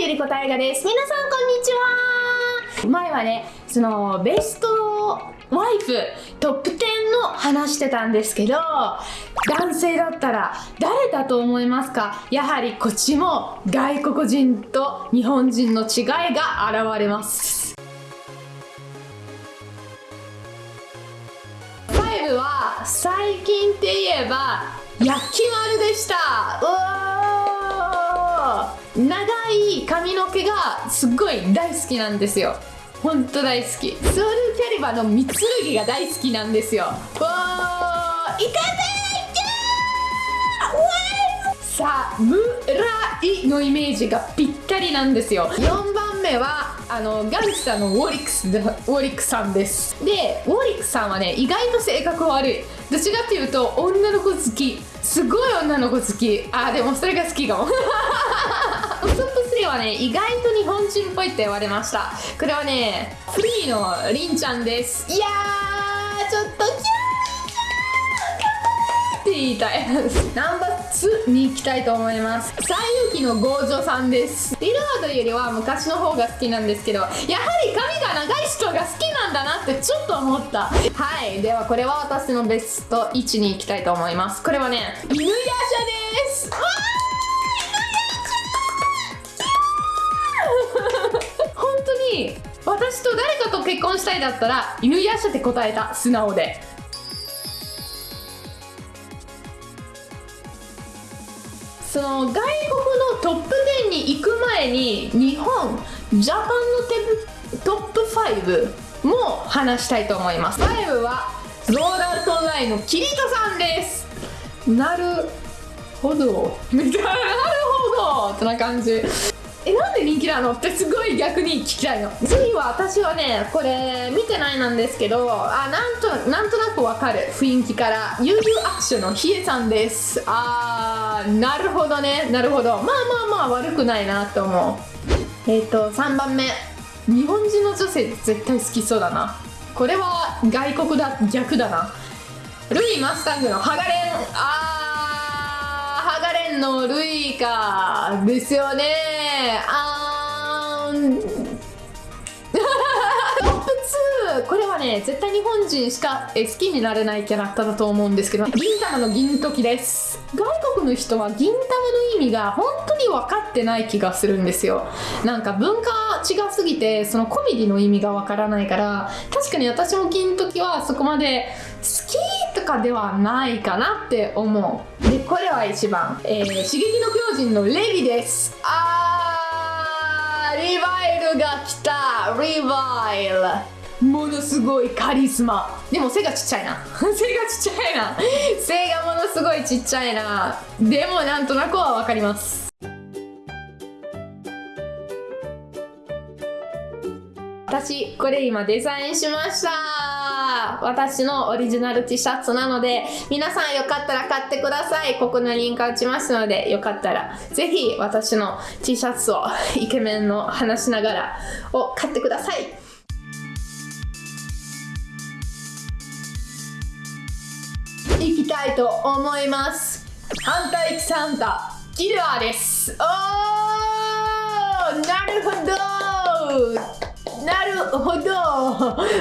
ゆりこたいがです。皆さんこんにちは前はね、その、ベストワイフトップ10の話してたんですけど、男性だったら誰だと思いますか？やはりこっちも外国人と日本人の違いが現れます。5は最近って言えば焼き丸でしたうおー長い髪の毛がすっごい大好きなんですよ。ほんと大好き。ソウルキャリバーの三剣が大好きなんですよ。おーいかせいさあムライのイメージがぴったりなんですよ。4番目はあのガンスターのウォリックスでウォリックさんです。でウォリックさんはね意外と性格悪い。どっちかっていうと女の子好き。すごい女の子好き。あでもそれが好きかも。はね意外と日本人っぽいって言われました。これはねフリーのりんちゃんです。いやーちょっとキャーって言いたい。ナンバー2に行きたいと思います。西遊記のゴージョさんです。リロードよりは昔の方が好きなんですけどやはり髪が長い人が好きなんだなってちょっと思った。はいではこれは私のベスト1に行きたいと思います。これはね犬夜叉です。わー私と誰かと結婚したいだったら犬夜叉って答えた。素直で。その外国のトップ10に行く前に日本ジャパンのテトップ5も話したいと思います。5はローダートナイのキリトさんです。なるほど。みたいななるほど。ってな感じ。えなんで人気なの？ってすごい逆に聞きたいの。次は私はねこれ見てないなんですけどあなんとなんとなくわかる。雰囲気から。悠々アクションのヒエさんです。あーなるほどね。なるほど。まあまあまあ悪くないなと思う。えっ、と3番目。日本人の女性絶対好きそうだな。これは外国だ逆だな。ルイ・マスタングのハガレン。あーハガレンのルイか。ですよね。あーん。これはね絶対日本人しか好きになれないキャラクターだと思うんですけど銀玉の銀時です。外国の人は銀玉の意味が本当に分かってない気がするんですよ。なんか文化違すぎてそのコメディの意味が分からないから確かに私も銀時はそこまで好きとかではないかなって思う。でこれは1番、えー、刺激の巨人のレビです。あー。が来た。リバイルものすごいカリスマ。でも背がちっちゃいな。背がちっちゃいな。背がものすごいちっちゃいな。でもなんとなくは分かります。私これ今デザインしました私のオリジナル T シャツなので皆さんよかったら買ってください。ここのリンク打ちますのでよかったらぜひ私の T シャツをイケメンの話しながらを買ってください。いきたいと思います。反対キサンタキラーです。おーなるほど。なるほど。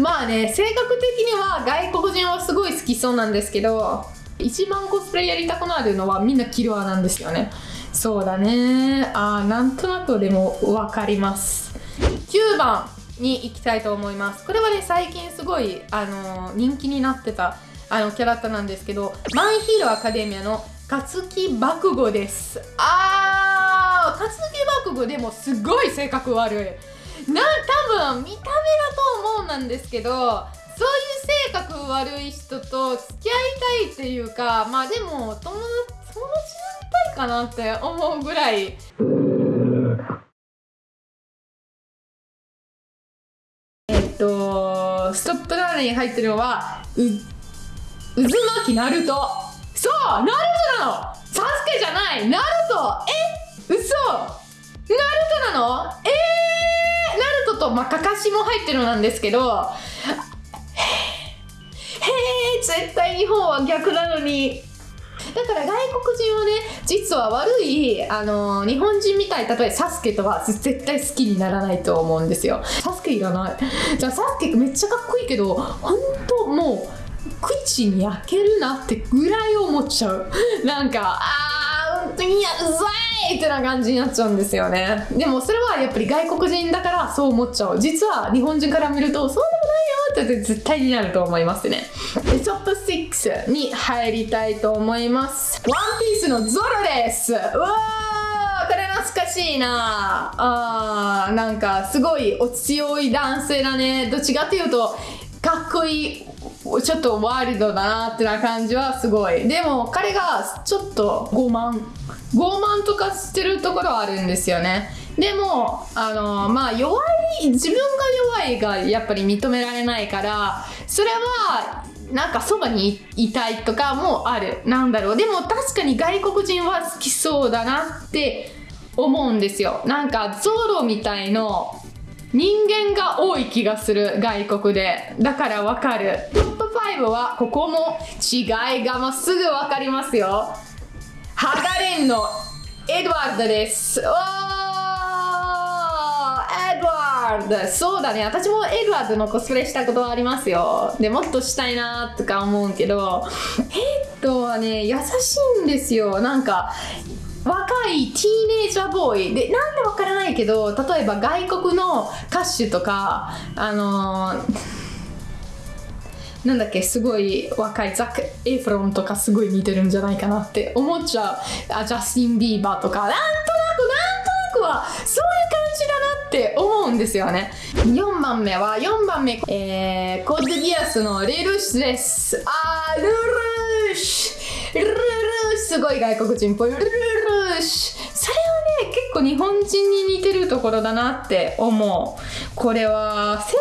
まあね性格的には外国人はすごい好きそうなんですけど一番コスプレやりたくなるのはみんなキルアなんですよね。そうだね。あーなんとなくでも分かります。9番に行きたいと思います。これはね最近すごい、あのー人気になってたあのキャラクターなんですけどマイヒーローアカデミアの勝木爆語です。あー勝木爆語でもすごい性格悪い。な多分見た目だと思うんなんですけどそういう性格悪い人と付き合いたいっていうかまあでも友達友達になりたいかなって思うぐらい。えっとストップラーメンに入ってるのはう渦巻きナルト。そうナルトなの。サスケじゃない。ナルト。え？嘘。ナルトなの？え？ー、と、まあ、カカシも入ってるなんですけどへえ絶対日本は逆なのに。だから外国人はね実は悪いあの日本人みたい例えばサスケとは絶対好きにならないと思うんですよ。サスケいらない。じゃあサスケめっちゃかっこいいけど本当もう口に焼けるなってぐらい思っちゃう。なんかあー本当にやうざいってな感じになっちゃうんですよね。でもそれはやっぱり外国人だからそう思っちゃう。実は日本人から見るとそうでもないよって絶対になると思いますね。でトップ6に入りたいと思います。ワンピースのゾロです。うわーこれ懐かしいな。あーなんかすごいお強い男性だね。どっちかっていうとかっこいいちょっとワールドだなってな感じはすごい。でも彼がちょっと傲慢。傲慢とかしてるところはあるんですよね。でもあのまあ弱い自分が弱いがやっぱり認められないからそれはなんかそばにいたいとかもある。なんだろう。でも確かに外国人は好きそうだなって思うんですよ。なんかゾロみたいの人間が多い気がする外国で。だからわかる。トップ5はここも違いがもうすぐわかりますよ。ハガレンのエドワードです。おーエドワード。そうだね。私もエドワードのコスプレしたことはありますよ。でもっとしたいなとか思うけど。ヘッドはね優しいんですよ。なんか若いティーネイジャーボーイ。でなんでわからないけど例えば外国の歌手とかあのーなんだっけすごい若いザック・エフロンとかすごい似てるんじゃないかなって。思っちゃう。あジャスティン・ビーバーとか。なんとなくなんとなくはそういう感じだなって思うんですよね。4番目は4番目。えー、コードギアスのレルシュです。あールルーシュルルーシュすごい外国人っぽい。ルルーシュそれはね結構日本人に似てるところだなって思う。これは性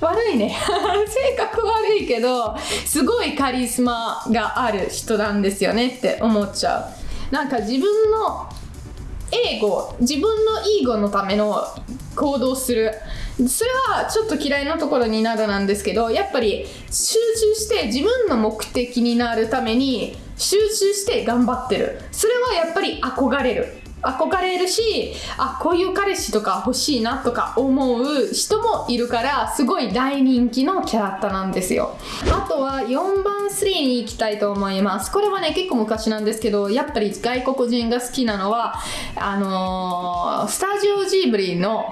格悪いね。性格悪いけどすごいカリスマがある人なんですよねって思っちゃう。なんか自分の英語自分のイーゴのための行動する。それはちょっと嫌いなところになるなんですけどやっぱり集中して自分の目的になるために集中して頑張ってる。それはやっぱり憧れる。憧れるしあこういう彼氏とか欲しいなとか思う人もいるからすごい大人気のキャラクターなんですよ。あとは4番3に行きたいと思います。これはね結構昔なんですけどやっぱり外国人が好きなのはあのー、スタジオジブリの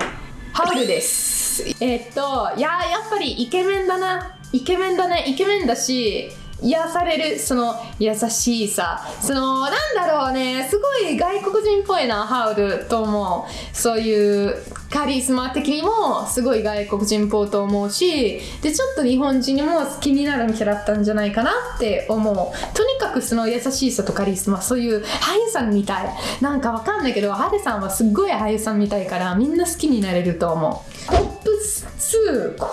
ハウルです。えっといややっぱりイケメンだな。イケメンだね。イケメンだし癒されるその優しいさ。そのなんだろうね。すごい外国人っぽいなハウルと思う。そういうカリスマ的にもすごい外国人っぽいと思うしでちょっと日本人にも好きになるキャラクターなんじゃないかなって思う。とにかくその優しさとカリスマそういう俳優さんみたい。なんかわかんないけどハデさんはすっごい俳優さんみたいからみんな好きになれると思う。トップ2こ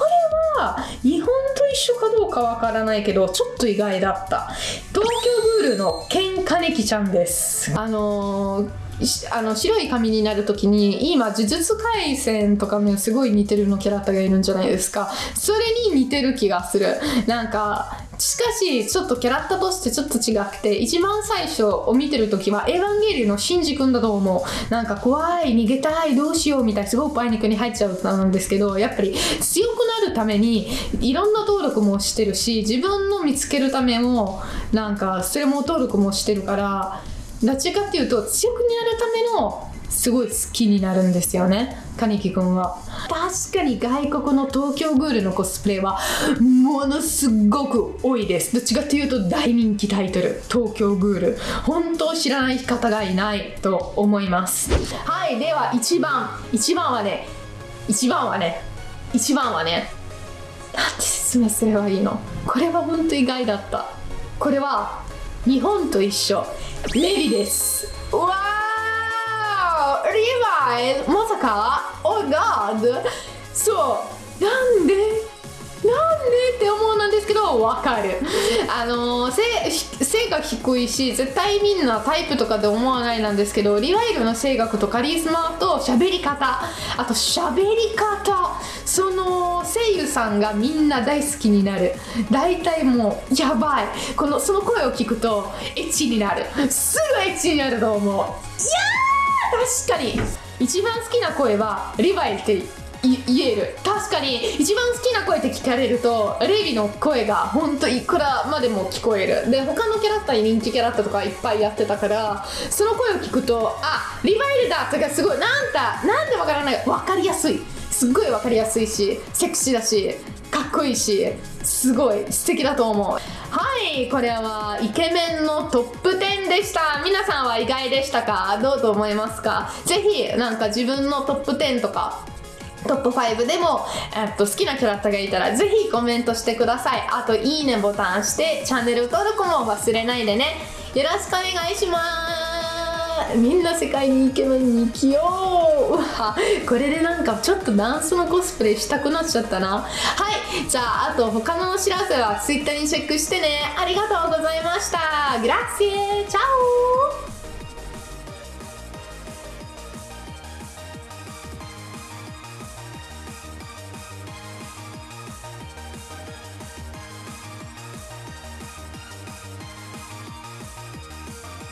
れは日本と一緒かどうかわからないけどちょっと意外だった。ールのケンカネキちゃんです。あのーあの白い髪になる時に今呪術廻戦とかもすごい似てるのキャラクターがいるんじゃないですか。それに似てる気がする。なんかしかしちょっとキャラクターとしてちょっと違くて一番最初を見てる時はエヴァンゲリオンのシンジ君だと思う。なんか怖い逃げたいどうしようみたいなすごいパニックに入っちゃうなんですけどやっぱり強くなるためにいろんな登録もしてるし自分の見つけるためもなんかそれも登録もしてるからどっちかっていうと強くなるためのすごい好きになるんですよね。金木君は。確かに外国の東京グールのコスプレはものすごく多いです。どっちかっていうと大人気タイトル。東京グール。本当知らない方がいないと思います。はいでは1番。1番はね1番はね1番はねなんて説明すればいいの？これは本当意外だった。これは日本と一緒。レビです。ーリヴァイまさか Oh God! そうなんでなんでって思うなんですけどわかるあの背背が低いし絶対みんなタイプとかで思わないなんですけどリワイルの性格とカリスマと喋り方あと喋り方その声優さんがみんな大好きになる大体もうやばいこのその声を聞くとエッチになるすぐエッチになると思ういやー確かに。一番好きな声はリヴァイって言える。確かに。一番好きな声って聞かれるとレビの声が本当いくらまでも聞こえる。で他のキャラクターに人気キャラクターとかいっぱいやってたからその声を聞くとあリヴァイルだとかすごいなんだなんでわからない。分かりやすい。すっごい分かりやすいしセクシーだしかっこいいしすごい素敵だと思う。はいこれはイケメンのトップ10でした。皆さんは意外でしたか？どうと思いますか？ぜひなんか自分のトップ10とかトップ5でも、えっと、好きなキャラクターがいたらぜひコメントしてください。あといいねボタンしてチャンネル登録も忘れないでね。よろしくお願いします。みんな世界にイケメンに生きよう。うわこれでなんかちょっとダンスのコスプレしたくなっちゃったな。はいじゃああと他のお知らせは Twitter にチェックしてね。ありがとうございました。グラッシェチャオ。